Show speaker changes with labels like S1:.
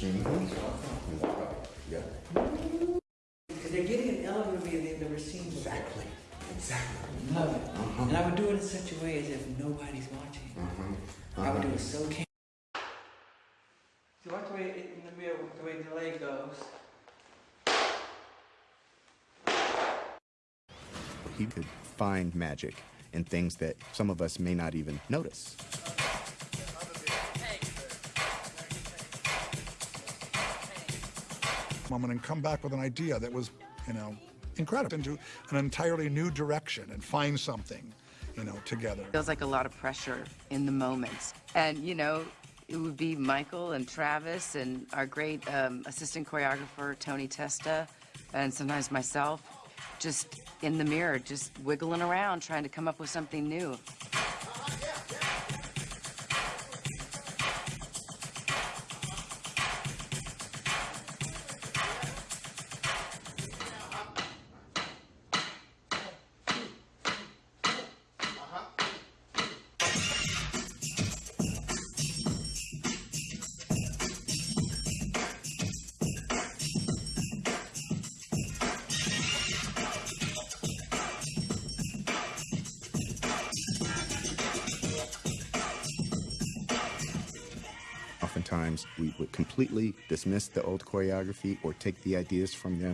S1: Yeah.
S2: Because they're getting an elevator wheel they've never seen before.
S1: Exactly. Exactly.
S2: Love it. Uh-huh. And I would do it in such a way as if nobody's watching. Uh-huh. I would do uh-huh. it so can. So watch the way it, in the mirror, the way the leg goes.
S1: He could find magic in things that some of us may not even notice.
S3: Moment and come back with an idea that was, you know, incredible into an entirely new direction and find something, you know, together.
S4: Feels like a lot of pressure in the moments. And, you know, it would be Michael and Travis and our great um, assistant choreographer, Tony Testa, and sometimes myself, just in the mirror, just wiggling around, trying to come up with something new.
S1: Oftentimes, we would completely dismiss the old choreography or take the ideas from them